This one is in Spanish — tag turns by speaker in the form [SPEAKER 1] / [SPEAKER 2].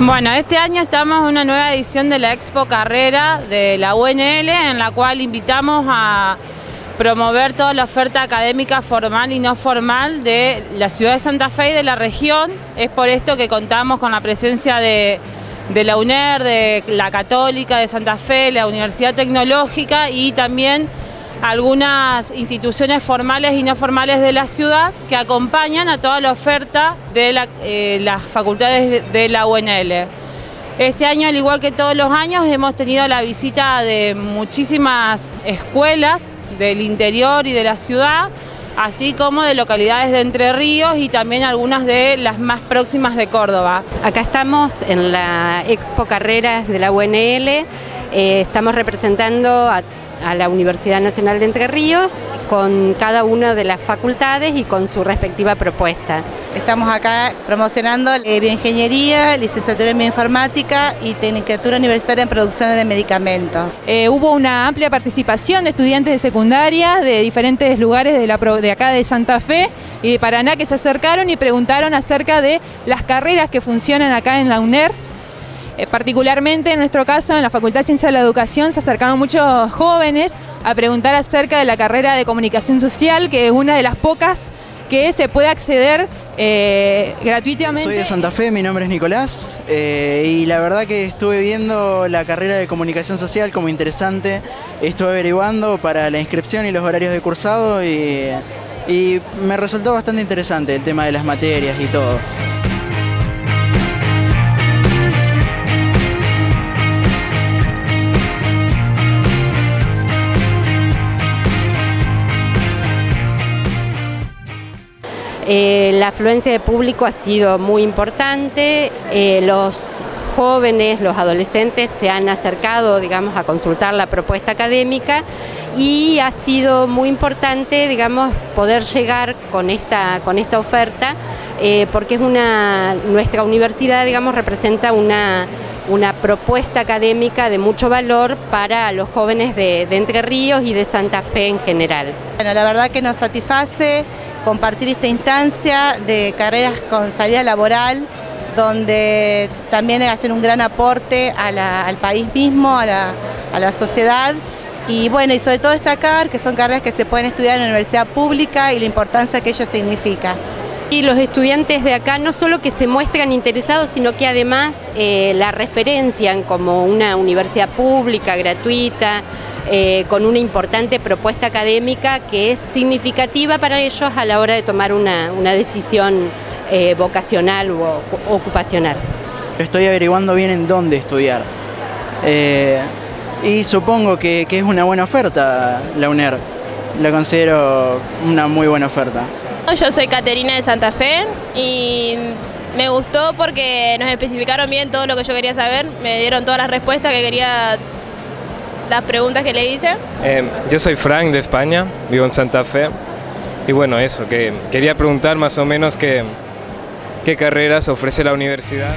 [SPEAKER 1] Bueno, este año estamos en una nueva edición de la Expo Carrera de la UNL, en la cual invitamos a promover toda la oferta académica formal y no formal de la ciudad de Santa Fe y de la región. Es por esto que contamos con la presencia de, de la UNER, de la Católica de Santa Fe, la Universidad Tecnológica y también algunas instituciones formales y no formales de la ciudad que acompañan a toda la oferta de eh, las facultades de la UNL. Este año, al igual que todos los años, hemos tenido la visita de muchísimas escuelas del interior y de la ciudad, así como de localidades de Entre Ríos y también algunas de las más próximas de Córdoba.
[SPEAKER 2] Acá estamos en la Expo Carreras de la UNL, eh, estamos representando a a la Universidad Nacional de Entre Ríos con cada una de las facultades y con su respectiva propuesta.
[SPEAKER 3] Estamos acá promocionando eh, bioingeniería, licenciatura en bioinformática y tecnicatura universitaria en producción de medicamentos.
[SPEAKER 4] Eh, hubo una amplia participación de estudiantes de secundaria de diferentes lugares de, la, de acá de Santa Fe y de Paraná que se acercaron y preguntaron acerca de las carreras que funcionan acá en la UNER eh, particularmente en nuestro caso, en la Facultad de Ciencia de la Educación, se acercaron muchos jóvenes a preguntar acerca de la carrera de Comunicación Social, que es una de las pocas que se puede acceder eh, gratuitamente.
[SPEAKER 5] Soy de Santa Fe, mi nombre es Nicolás eh, y la verdad que estuve viendo la carrera de comunicación social como interesante, estuve averiguando para la inscripción y los horarios de cursado y me resultó bastante interesante el tema de las materias y todo.
[SPEAKER 2] Eh, la afluencia de público ha sido muy importante, eh, los jóvenes, los adolescentes se han acercado, digamos, a consultar la propuesta académica y ha sido muy importante, digamos, poder llegar con esta, con esta oferta eh, porque es una, nuestra universidad, digamos, representa una, una propuesta académica de mucho valor para los jóvenes de, de Entre Ríos y de Santa Fe en general.
[SPEAKER 3] Bueno, la verdad que nos satisface compartir esta instancia de carreras con salida laboral, donde también hacen un gran aporte al país mismo, a la, sociedad. Y bueno, y sobre todo destacar que son carreras que se pueden estudiar en la universidad pública y la importancia que ello significa.
[SPEAKER 2] Y los estudiantes de acá no solo que se muestran interesados, sino que además eh, la referencian como una universidad pública, gratuita, eh, con una importante propuesta académica que es significativa para ellos a la hora de tomar una, decisión eh, vocacional o ocupacional.
[SPEAKER 5] Estoy averiguando bien en dónde estudiar y supongo que, que es una buena oferta la UNER, la considero una muy buena oferta.
[SPEAKER 6] Yo soy Caterina de Santa Fe y me gustó porque nos especificaron bien todo lo que yo quería saber, me dieron todas las respuestas que quería las preguntas que le hice.
[SPEAKER 7] Eh, yo soy Frank de España, vivo en Santa Fe. Y bueno, eso, que quería preguntar más o menos qué, qué carreras ofrece la universidad.